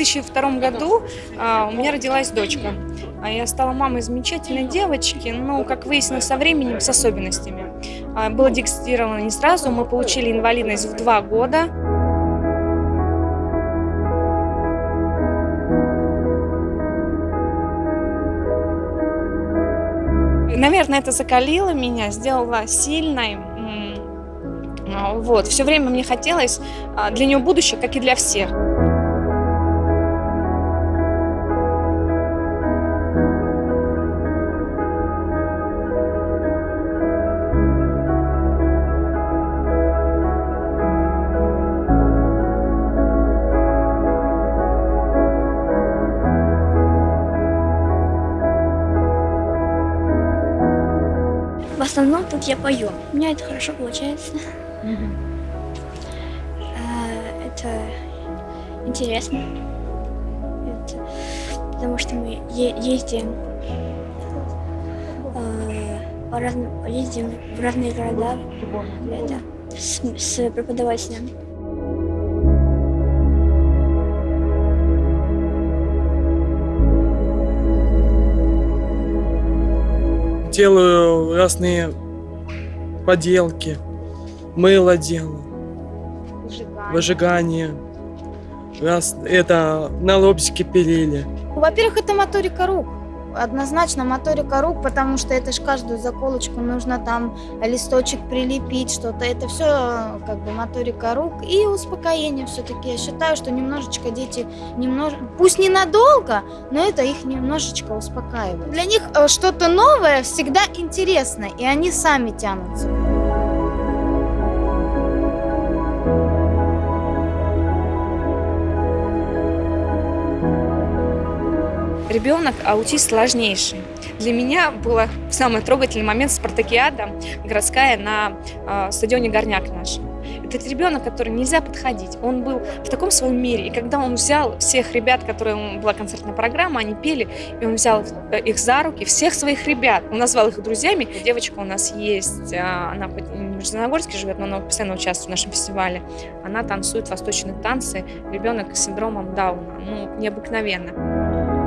В 2002 году а, у меня родилась дочка. А я стала мамой замечательной девочки, но, как выяснилось со временем, с особенностями. А, было диагностировано не сразу, мы получили инвалидность в два года. Наверное, это закалило меня, сделало сильной. Вот. Все время мне хотелось для нее будущее, как и для всех. Основном тут я пою. У меня это хорошо получается. А, Это интересно. Это потому что мы ездим а, по разным, ездим в разные города это, с, с преподавателем. Делаю разные поделки, мыло делаю, выжигание. Раз это на лобзике пилили. Во-первых, это моторика рук. Однозначно моторика рук, потому что это ж каждую заколочку нужно там листочек прилепить, что-то. Это все как бы моторика рук и успокоение все-таки. Я считаю, что немножечко дети, немнож... пусть ненадолго, но это их немножечко успокаивает. Для них э, что-то новое всегда интересно, и они сами тянутся. Ребенок аутист сложнейший. Для меня был самый трогательный момент спартакиада городская на э, стадионе Горняк наш. Этот ребенок, который нельзя подходить, он был в таком своем мире. И когда он взял всех ребят, которые была концертная программа, они пели, и он взял их за руки, всех своих ребят, он назвал их друзьями. Девочка у нас есть, она в Нижнегорске живет, но она постоянно участвует в нашем фестивале. Она танцует восточные танцы. Ребенок с синдромом Дауна. Ну, необыкновенно.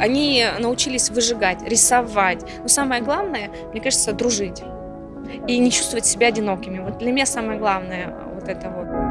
Они научились выжигать, рисовать. Но самое главное, мне кажется, дружить. И не чувствовать себя одинокими. Вот для меня самое главное вот это вот.